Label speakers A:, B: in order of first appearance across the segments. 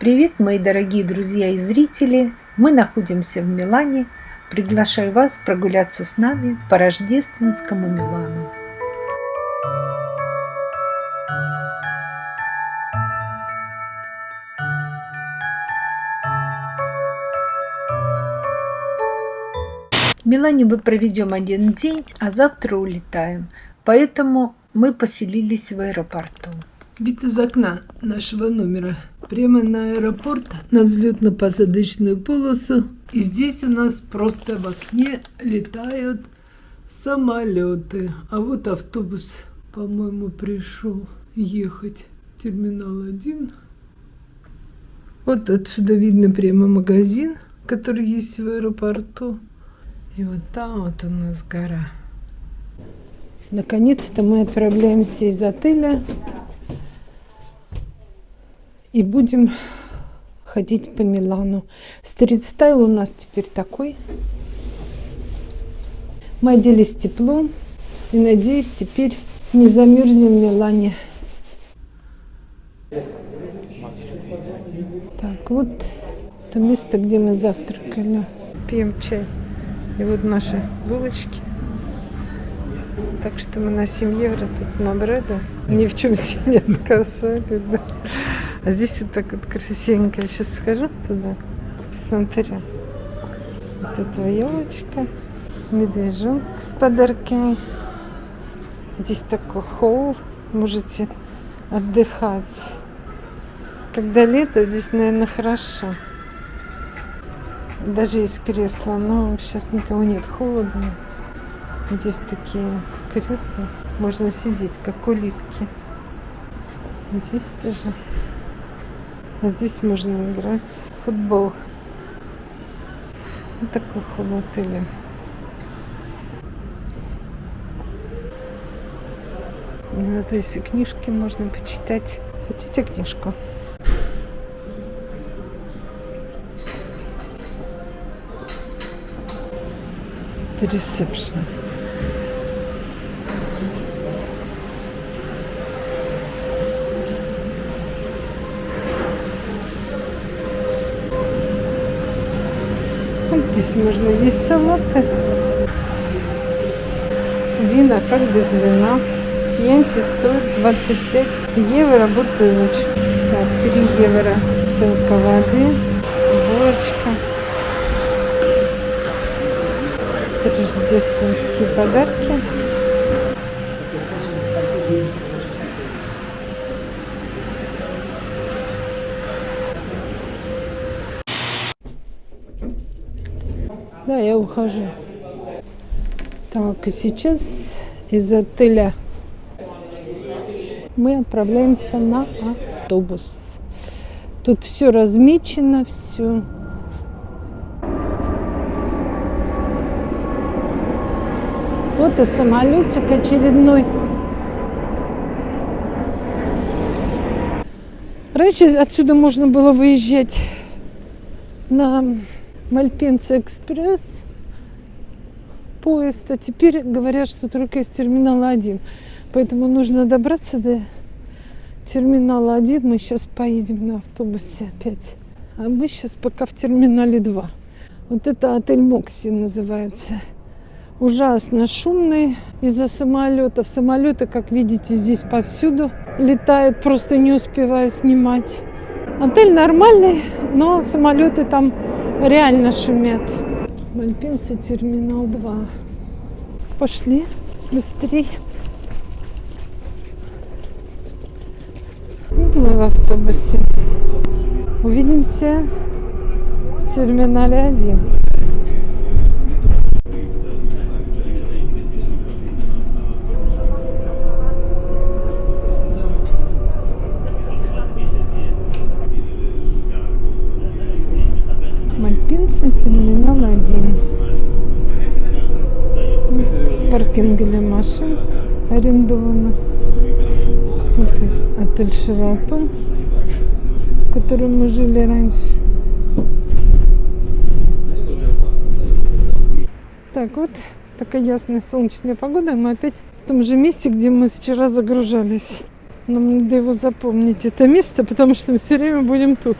A: Привет, мои дорогие друзья и зрители! Мы находимся в Милане. Приглашаю вас прогуляться с нами по рождественскому Милану. В Милане мы проведем один день, а завтра улетаем. Поэтому мы поселились в аэропорту.
B: Вид из окна нашего номера прямо на аэропорт, на взлетно-посадочную полосу. И здесь у нас просто в окне летают самолеты. А вот автобус, по-моему, пришел ехать. Терминал 1. Вот отсюда видно прямо магазин, который есть в аэропорту. И вот там вот у нас гора. Наконец-то мы отправляемся из отеля и будем ходить по Милану. Стрит-стайл у нас теперь такой. Мы оделись тепло и, надеюсь, теперь не замерзнем в Милане. Так, вот это место, где мы завтракали. Пьем чай. И вот наши булочки. Так что мы на 7 евро тут набрали. Ни в чем себе не отказали. Да. А здесь вот так вот красивенько. Я сейчас схожу туда, посмотрю. Вот эта елочка, медвежонок с подарками. Здесь такой холл, можете отдыхать. Когда лето, здесь, наверное, хорошо. Даже есть кресло, но сейчас никого нет, холодно. Здесь такие кресла, можно сидеть, как улитки. Здесь тоже. Здесь можно играть в футбол. Вот такой холл отеля. Вот если книжки можно почитать. Хотите книжку? Это ресепшн. Можно есть салаты. Вина как без вина. Пьянчи стоит 25 евро бутылочка. Так, 3 евро бутылка воды, булочка. Рождественские подарки. Ухожу. Так, и сейчас из отеля мы отправляемся на автобус. Тут все размечено, все. Вот и самолетик очередной. Раньше отсюда можно было выезжать на Мальпинца Экспресс поезд, а теперь говорят, что только из терминала 1. Поэтому нужно добраться до терминала 1. Мы сейчас поедем на автобусе опять. А мы сейчас пока в терминале 2. Вот это отель Мокси называется. Ужасно шумный из-за самолетов. Самолеты, как видите, здесь повсюду летают. Просто не успеваю снимать. Отель нормальный, но самолеты там реально шумят. Мальпинцы, терминал 2. Пошли, быстрей. Мы в автобусе. Увидимся в терминале 1. Мальпинцы, терминал 1. Паркинг для машин арендованных. Вот отель Шератон, в котором мы жили раньше. Так вот, такая ясная солнечная погода. Мы опять в том же месте, где мы вчера загружались. Нам надо его запомнить, это место, потому что мы все время будем тут.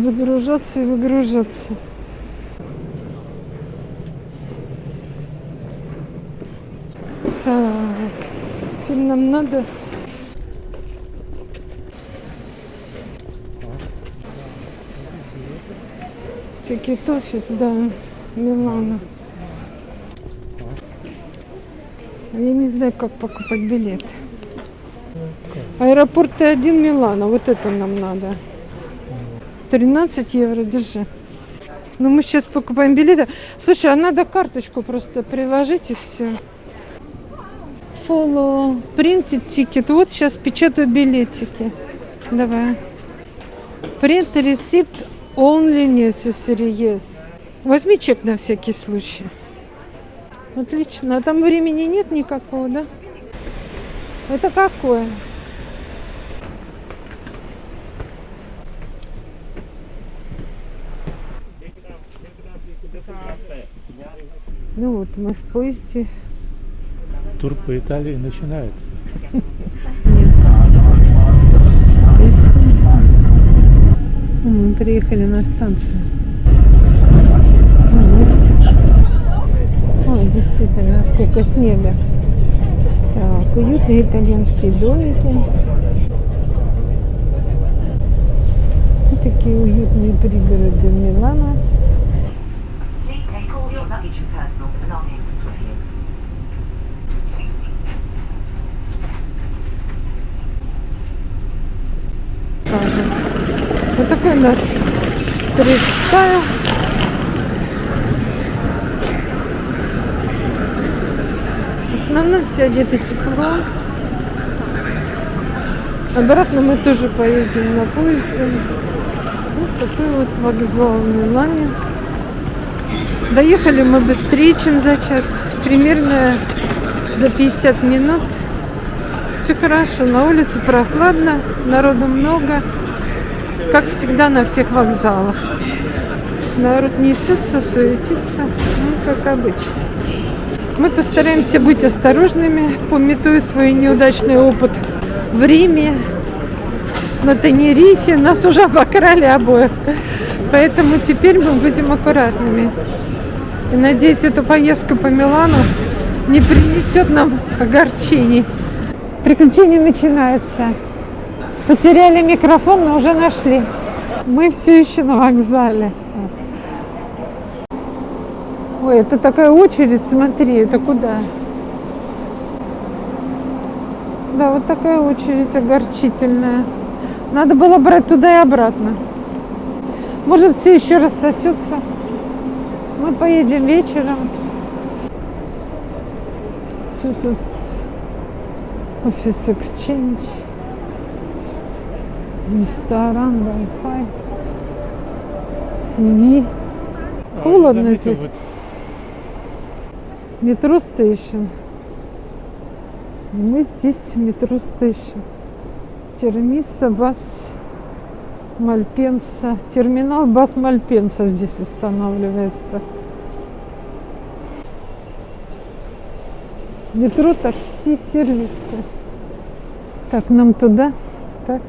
B: Загружаться и выгружаться. Так, теперь нам надо Тикет офис, да, Милана. Я не знаю, как покупать билет. Аэропорт Т1 Милана. Вот это нам надо. 13 евро, держи. Ну, мы сейчас покупаем билеты. Слушай, а надо карточку просто приложить и все. Follow printed ticket. Вот сейчас печатают билетики. Давай. Print receipt only necessary, yes. Возьми чек на всякий случай. Отлично. А там времени нет никакого, да? Это какое? Ну вот, мы в поезде.
C: Тур по Италии начинается.
B: Мы приехали на станцию. Ой, действительно, сколько снега. Так, уютные итальянские домики. Вот такие уютные пригороды Милана. У нас стрит-стайл. В основном все одеты тепло. Обратно мы тоже поедем на поезде. Вот такой вот вокзал в Милане. Доехали мы быстрее, чем за час. Примерно за 50 минут. Все хорошо, на улице прохладно, народу много. Как всегда на всех вокзалах. Народ несется, суетится, ну, как обычно. Мы постараемся быть осторожными, пометуя свой неудачный опыт в Риме, на Тенерифе. Нас уже обокрали обоих. Поэтому теперь мы будем аккуратными. И надеюсь, эта поездка по Милану не принесет нам огорчений. Приключение начинается. Потеряли микрофон, но уже нашли. Мы все еще на вокзале. Ой, это такая очередь, смотри, это куда? Да, вот такая очередь огорчительная. Надо было брать туда и обратно. Может, все еще рассосется. Мы поедем вечером. Все тут офис Exchange. Ресторан, Wi-Fi. ТВ. Холодно
C: Заметил,
B: здесь. Метро стейшн. Мы здесь в метро стейшн. Термиса, бас Мальпенса. Терминал бас Мальпенса здесь останавливается. Метро, такси, сервисы. Так, нам туда. Так.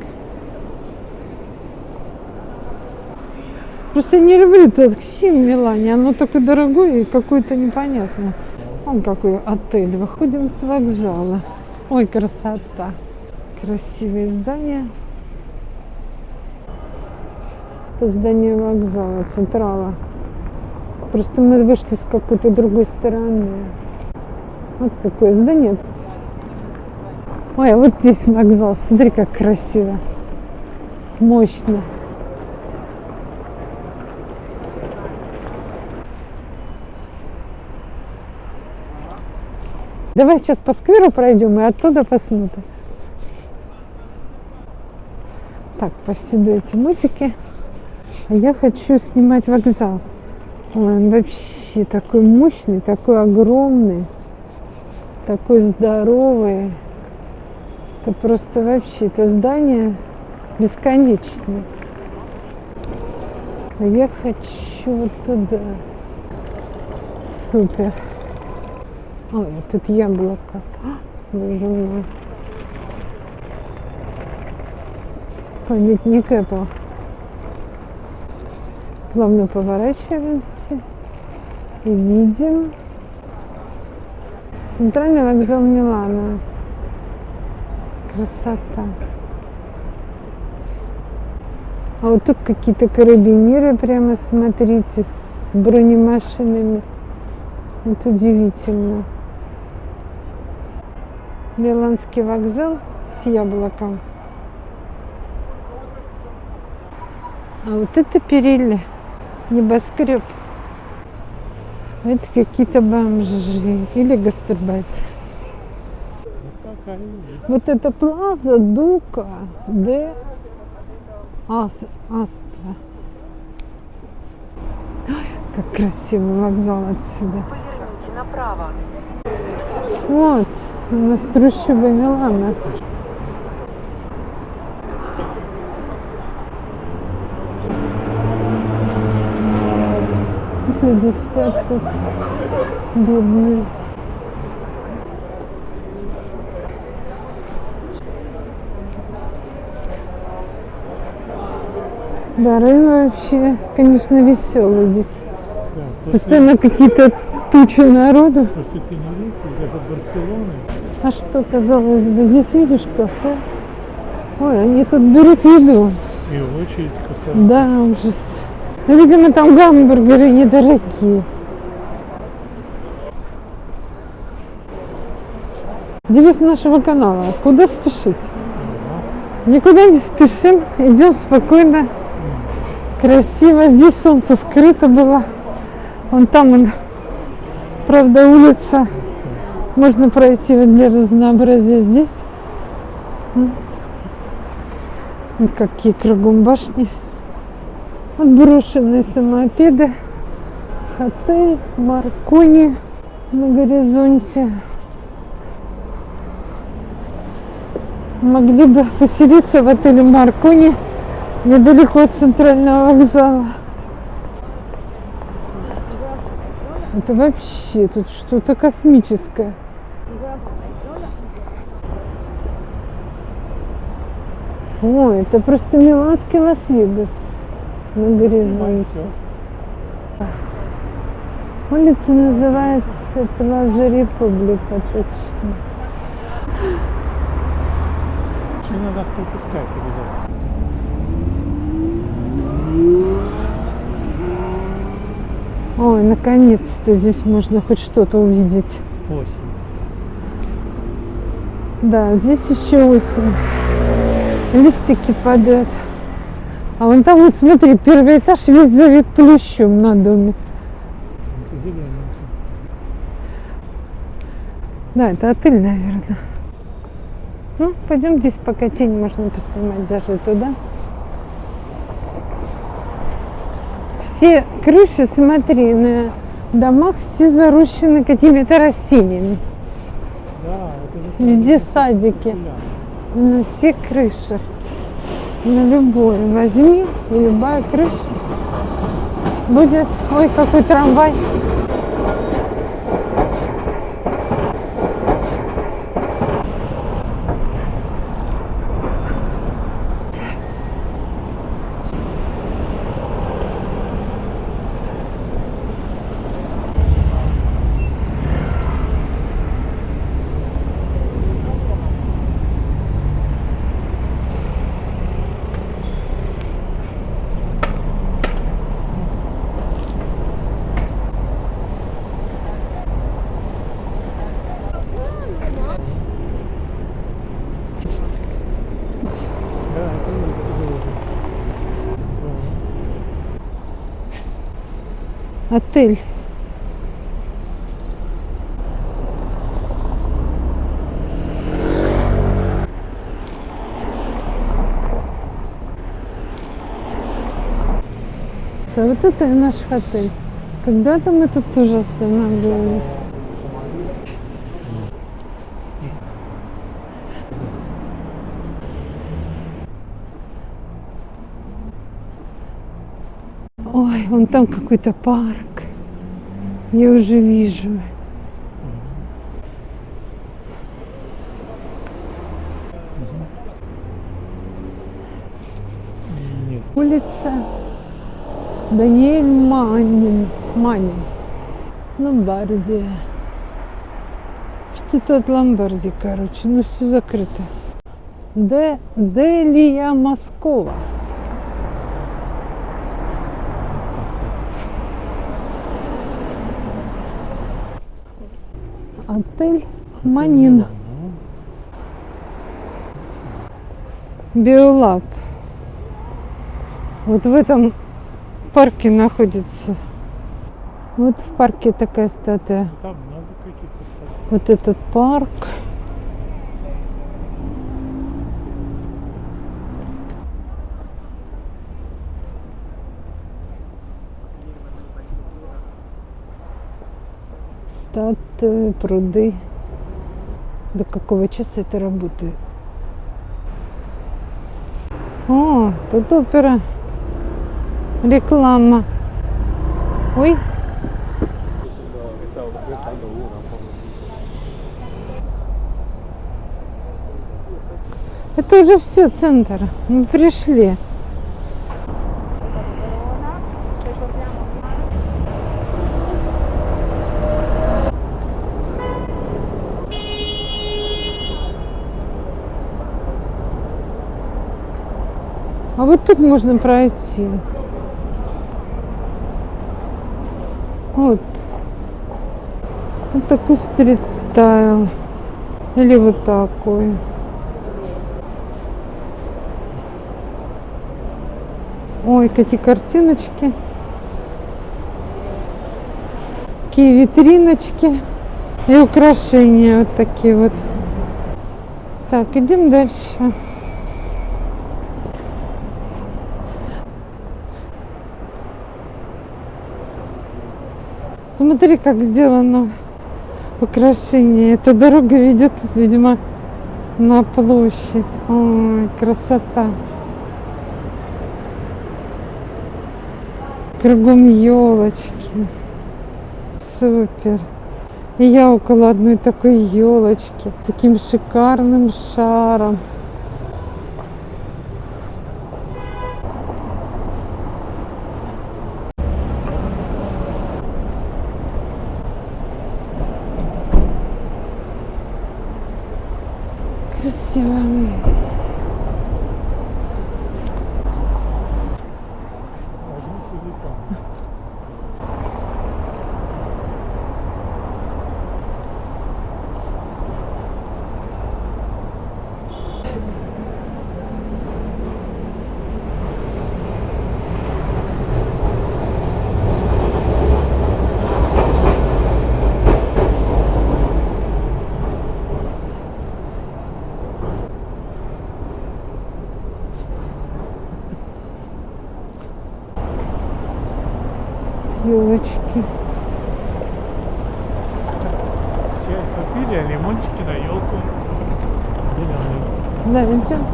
B: Просто не люблю такси в Милане. Оно такое дорогое и какое-то непонятное. Вон какой отель. Выходим с вокзала. Ой, красота. Красивые здания. Это здание вокзала, централа. Просто мы вышли с какой-то другой стороны. Вот какое здание. Ой, а вот здесь вокзал. Смотри, как красиво. Мощно. Давай сейчас по скверу пройдем и оттуда посмотрим. Так, повсюду эти мультики. А я хочу снимать вокзал. Ой, он вообще такой мощный, такой огромный, такой здоровый. Это просто вообще, это здание бесконечное. А я хочу вот туда. Супер. Ой, тут яблоко. Боже мой. Памятник Apple. Плавно поворачиваемся и видим центральный вокзал Милана. Красота. А вот тут какие-то карабинеры, прямо смотрите, с бронемашинами. Вот удивительно. Миланский вокзал с яблоком. А вот это Перелли, небоскреб. Это какие-то бомжи или гастарбайтеры.
C: Вот
B: это Плаза Дука де Ас, Аста. Ой, как красивый вокзал отсюда.
D: Поверните направо.
B: Вот, у нас трущобы Милана. Люди спят тут, бедные. Да, район вообще, конечно, веселый здесь. Постоянно какие-то тучи народу. А что, казалось бы, здесь видишь кафе? Ой, они тут берут еду.
C: и очередь какая
B: Да, ужас. Ну, видимо, там гамбургеры недорогие. Девиз нашего канала. Куда спешить? Никуда не спешим, идем спокойно, красиво. Здесь солнце скрыто было. Вон там, он, правда, улица. Можно пройти вот для разнообразия здесь. Какие кругом башни. Вот брошенные самопеды. Отель Маркони на горизонте. Могли бы поселиться в отеле Маркони недалеко от центрального вокзала. Это вообще тут что-то космическое. Ой, это просто миланский Лас-Вегас на горизонте. Улица называется Плаза Република, точно.
C: Надо пропускать обязательно.
B: Ой, наконец-то здесь можно хоть что-то увидеть.
C: Осень.
B: Да, здесь еще осень. Листики падают. А вон там, вот смотри, первый этаж весь завет плющом на доме.
C: Это.
B: Да, это отель, наверное. Ну, пойдем здесь пока тень можно поснимать даже туда. Все крыши, смотри, на домах все зарущены какими-то растениями.
C: Да, это
B: Везде садики. На все крыши. На любой возьми, и любая крыша будет... Ой, какой трамвай.
C: Да, это вот тоже. Да.
B: Отель. А вот это и наш отель. Когда-то мы тут тоже останавливались. Ой, вон там какой-то парк. Я уже вижу.
C: Нет,
B: Улица Даниэль Манин. Манин. Ломбардия. Что-то от Ломбардии, короче. Ну, все закрыто. Де, Делия Москова. Отель Манин. Биолаб. Вот в этом парке находится. Вот в парке такая статуя.
C: Там много каких-то.
B: Вот этот парк. Статуи, пруды. До какого часа это работает? О, тут опера. Реклама. Ой, это уже все, центр. Мы пришли. А вот тут можно пройти. Вот. Вот такой стрит стайл. Или вот такой. Ой, какие картиночки. Какие витриночки. И украшения вот такие вот. Так, идем дальше. Смотри, как сделано украшение. Эта дорога ведет, видимо, на площадь. Ой, красота. Кругом елочки. Супер. И я около одной такой елочки. Таким шикарным шаром. Красиво.
C: Один телефон.
B: Елочки.
C: Чай купили, а лимончики на елку. Зеленый.
B: Да, видите? А.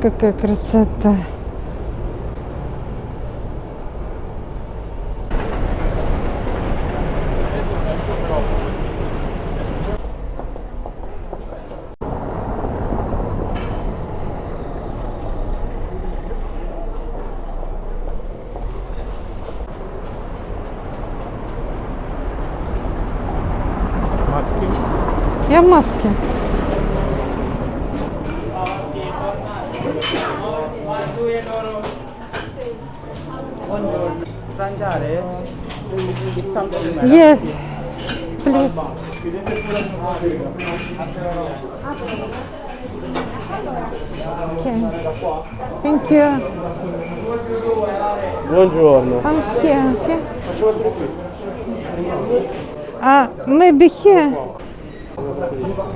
B: какая красота. please. Okay. Thank you.
E: Buongiorno.
B: Okay, okay. Uh, maybe here?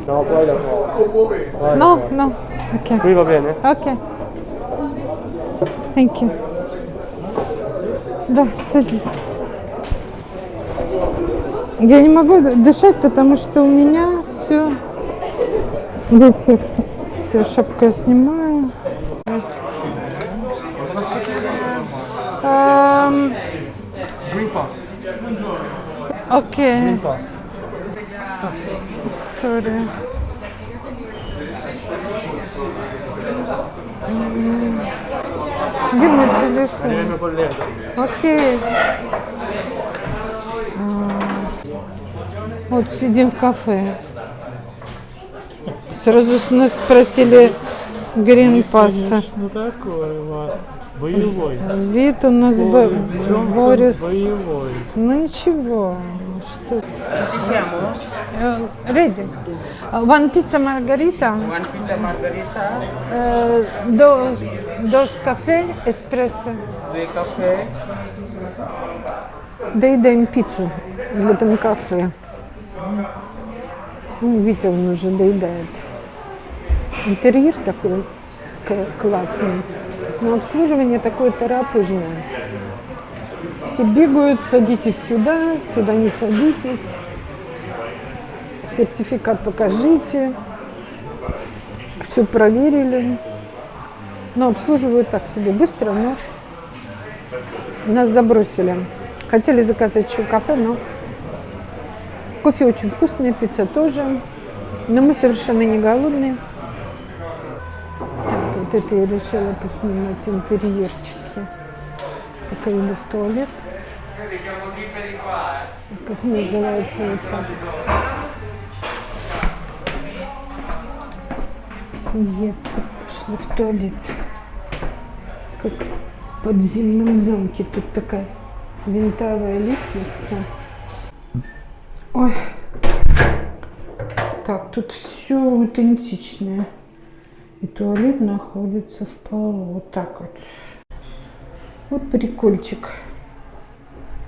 E: No, poi da qua.
B: No, no. Okay.
E: Qui va bene?
B: Okay. Thank you. Да, садись. Я не могу дышать, потому что у меня все ветер. Все, шапку я снимаю. Эм,
C: Green Pass.
B: Окей,
C: Pass.
B: сори. М, Где мой телефон? Окей. А, Вот сидим в кафе. Сразу с нас спросили грин-пасса.
C: Ну такой у вас. Боевой.
B: Вид у нас Бо-
C: Джонсон
B: Борис.
C: боевой.
B: Ну ничего. Что? Э, Ready. One pizza margarita.
E: One pizza margherita,
B: Э, Dos, dos café эспрессо.
E: due caffè,
B: Доедаем пиццу в этом кафе. Ну, Витя, он уже доедает. Интерьер такой классный. Но обслуживание такое торопыжное. Все бегают, садитесь сюда, сюда не садитесь. Сертификат покажите. Все проверили. Но обслуживают так себе быстро, но нас забросили. Хотели заказать еще кафе, но кофе очень вкусный, пицца тоже. Но мы совершенно не голодные. Так, вот это я решила поснимать интерьерчики. Пока иду в туалет. Как называется вот так. Я пошла в туалет. Как в подземном замке. Тут такая винтовая лестница. Ой. Так, тут все аутентичное. И туалет находится в полу. Вот так вот. Вот прикольчик.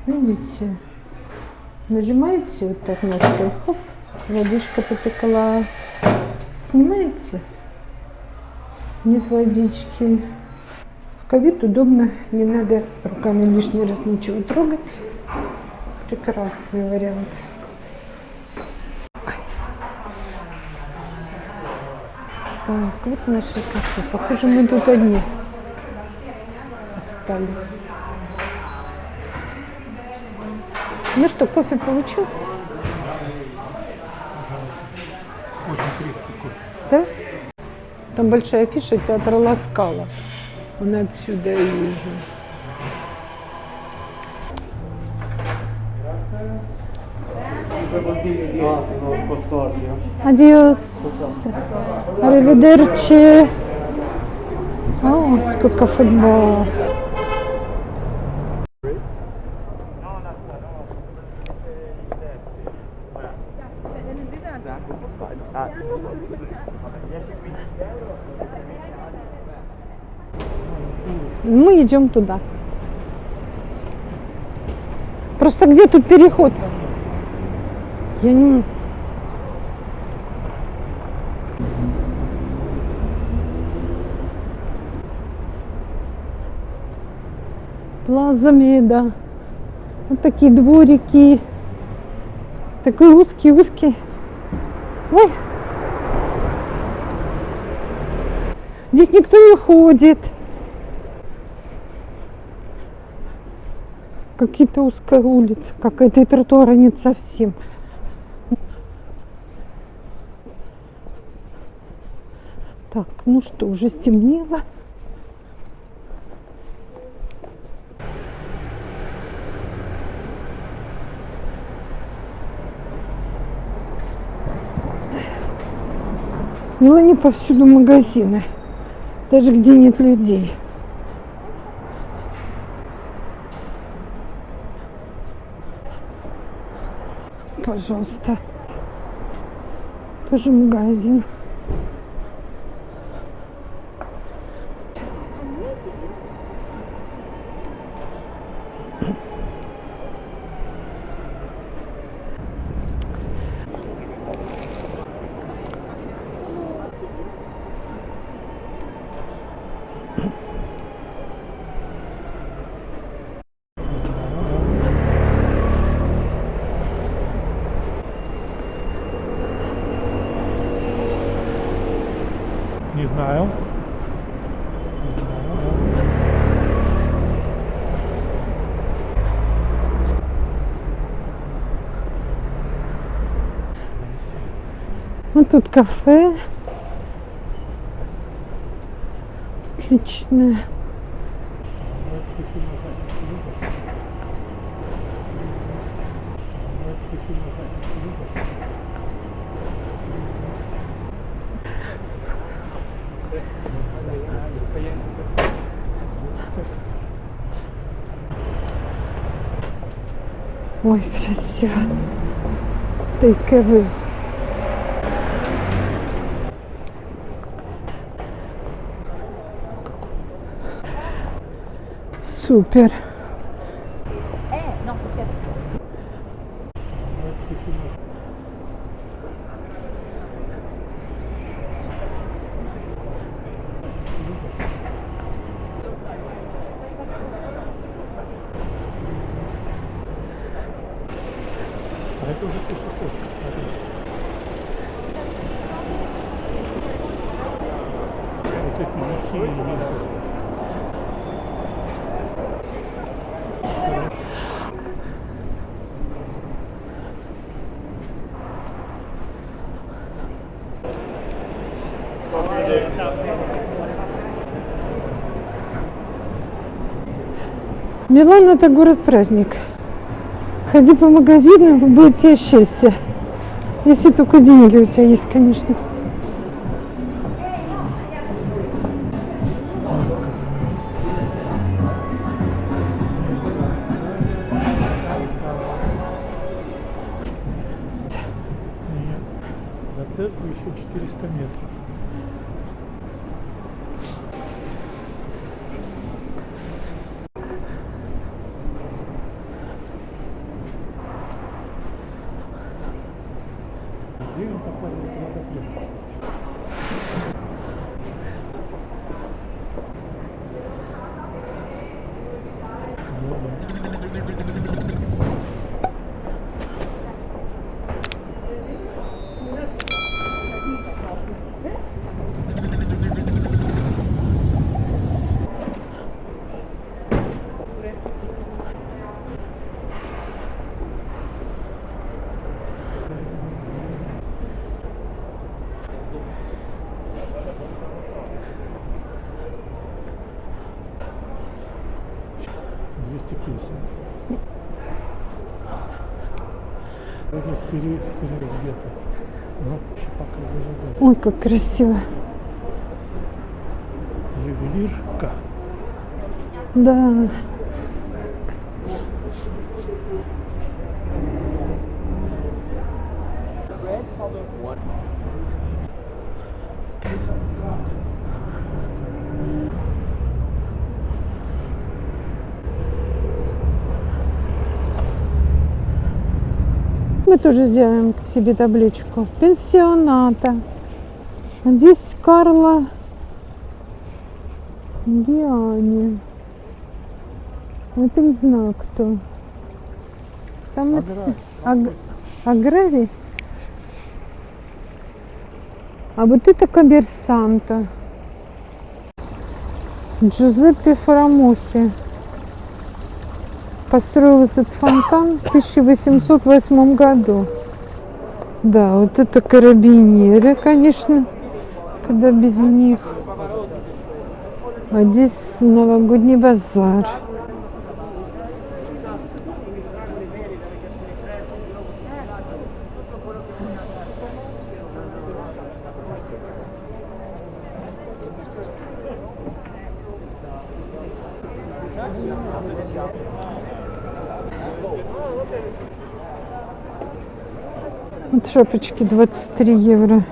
B: Видите? Нажимаете вот так ножкой. Хоп, водичка потекла. Снимаете? Нет водички. В ковид удобно, не надо руками лишний раз ничего трогать. Прекрасный вариант. Так, вот наше кафе. Похоже, мы тут одни остались. Ну что, кофе получил?
C: Очень крепкий кофе.
B: Да? Там большая афиша театра Ласкала. Он отсюда я вижу. Адиос. Аривидерчи. О, сколько футбола. Мы идем туда. Просто где тут переход? Я не... Плаза Меда. Вот такие дворики. Такой узкий-узкий. Ой. Здесь никто не ходит. Какие-то узкая улица, какая-то и тротуара нет совсем. Так, ну что, уже стемнело. В Милане повсюду магазины, даже где нет людей. Пожалуйста. Тоже магазин.
C: Не знаю.
B: Ну тут кафе. Отличное. Ой, красиво. Тейковый. Супер.
C: А это уже пешеход. смотри. Вот эти мечи и венцы.
B: Милан это город-праздник. Ходи по магазинам, будет тебе счастье. Если только деньги у тебя есть, конечно.
C: Здесь впереди, впереди где-то. Ну.
B: Ой, как красиво.
C: Ювелирка.
B: Да. Тоже сделаем себе табличку. Пенсионата. Здесь Карла Гиани. Это не знаю кто. Там написано Аг- Аграри. А вот это Каберсанта. Джузеппе Фарамухи построил этот фонтан в 1808 году. Да, вот это карабинеры, конечно, когда без них. А здесь новогодний базар. Шапочки 23 евро.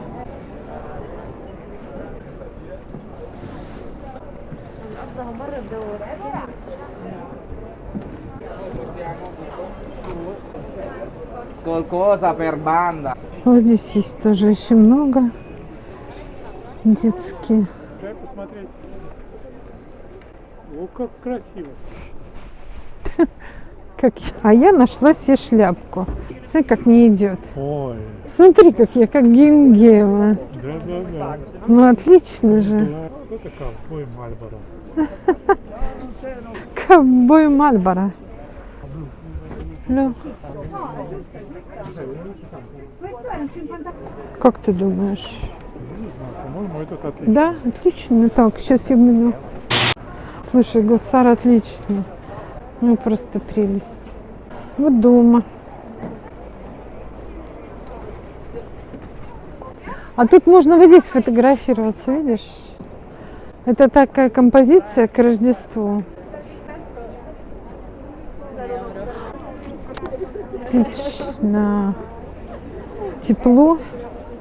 B: Вот здесь есть тоже очень много детские.
C: Дай посмотреть. О, как красиво.
B: Как... я- А я нашла себе шляпку. Смотри, как мне идет.
C: Ой,
B: Смотри, как я, как Генгеева.
C: да-да-да.
B: Ну, отлично же.
C: Да, Кто-то ковбой Мальборо.
B: Ковбой Мальборо. Как ты думаешь?
C: По-моему, этот отлично.
B: Да, отлично. Так, сейчас я буду. Слушай, гусар отлично. Ну, просто прелесть. Вот дома. А тут можно вот здесь фотографироваться, видишь? Это такая композиция к Рождеству. Отлично. Тепло,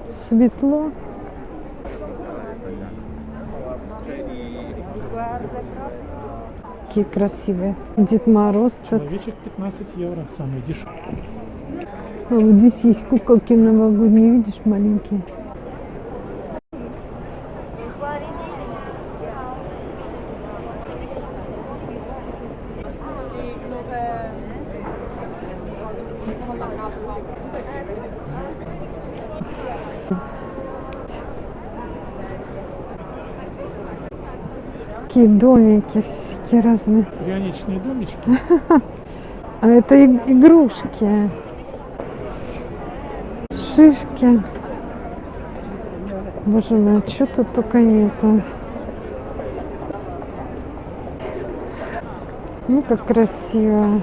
B: светло. Какие красивые. Дед Мороз тут.
C: Человечек 15 евро, самый дешевый.
B: А вот здесь есть куколки новогодние, видишь, маленькие. Такие домики всякие разные.
C: Пряничные домички.
B: А это игрушки. Шишки. Боже мой, а что тут только нету. Ну, как красиво.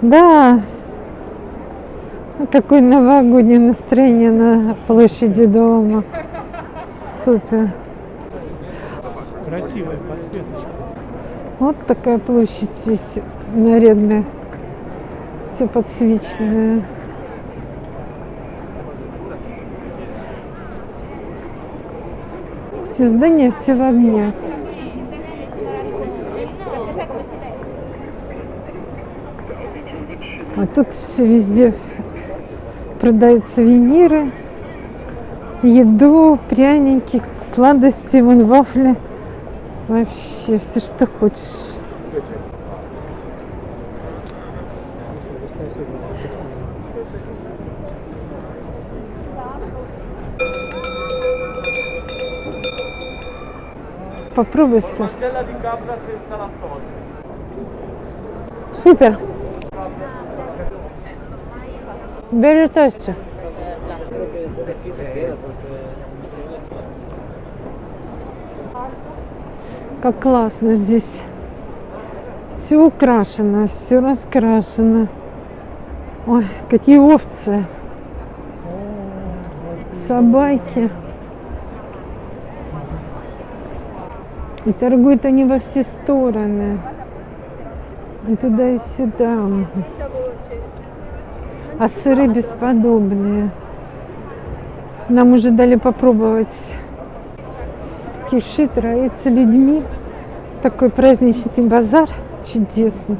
B: Да. Какое новогоднее настроение на площади дома. Супер.
C: Красивая подсветочка.
B: Вот такая площадь здесь нарядная. Все подсвеченное. Все здания все в огнях. А тут все везде продают сувениры, еду, пряники, сладости, вон вафли. Вообще все, что хочешь. Попробуй сыр. Супер. Бери тости. Как классно здесь. Все украшено, все раскрашено. Ой, какие овцы. Собаки. И торгуют они во все стороны. И туда, и сюда. А сыры бесподобные. Нам уже дали попробовать кишит, роится людьми. Такой праздничный базар чудесный.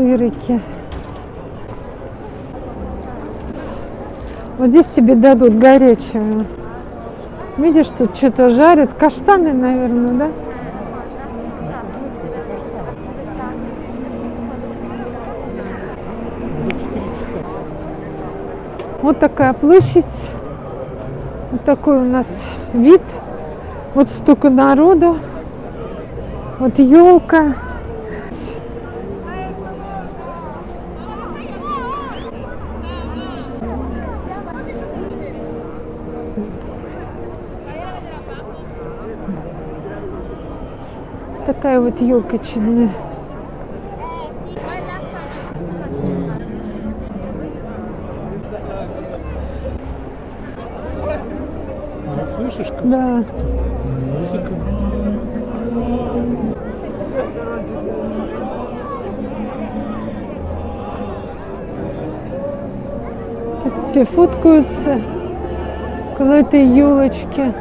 B: Сырики. Вот здесь тебе дадут горячего. Видишь, тут что-то жарят. Каштаны, наверное, да? Вот такая площадь. Вот такой у нас вид. Вот столько народу. Вот елка. Такая вот елка чудная.
C: Слышишь, как
B: Да.
C: музыка?
B: Тут все фоткаются около этой елочки.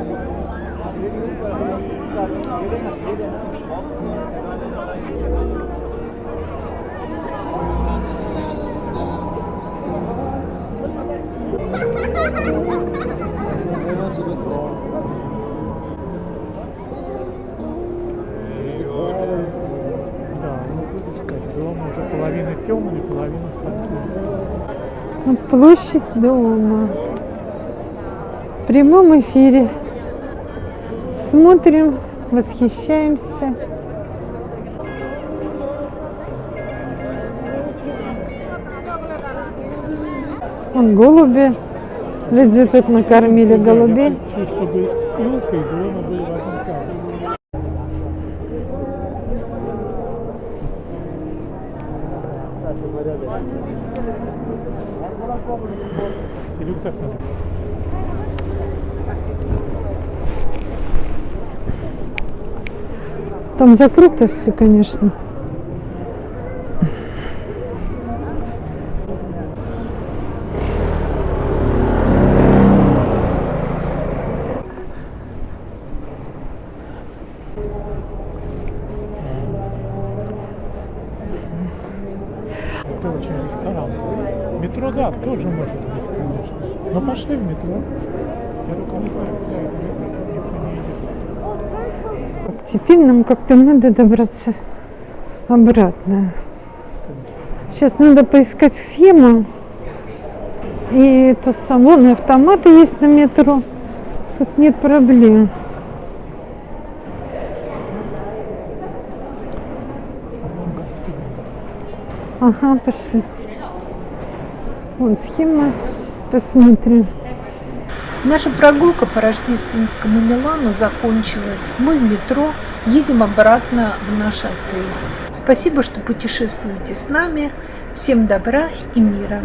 B: Площадь дома. В прямом эфире. Смотрим, восхищаемся. Вон голуби. Люди тут накормили голубей.
C: Я хочу, Или так надо?
B: Там закрыто все, конечно.
C: Это очень ресторан. Метро, да, тоже может быть, конечно. Но пошли в метро. Я только не знаю, куда это метро, никто не едет.
B: Теперь нам как-то надо добраться обратно. Сейчас надо поискать схему. И это салон, и автоматы есть на метро. Тут нет проблем. Ага, пошли. Вон схема. Сейчас посмотрим.
A: Наша прогулка по рождественскому Милану закончилась. Мы в метро едем обратно в наш отель. Спасибо, что путешествуете с нами. Всем добра и мира.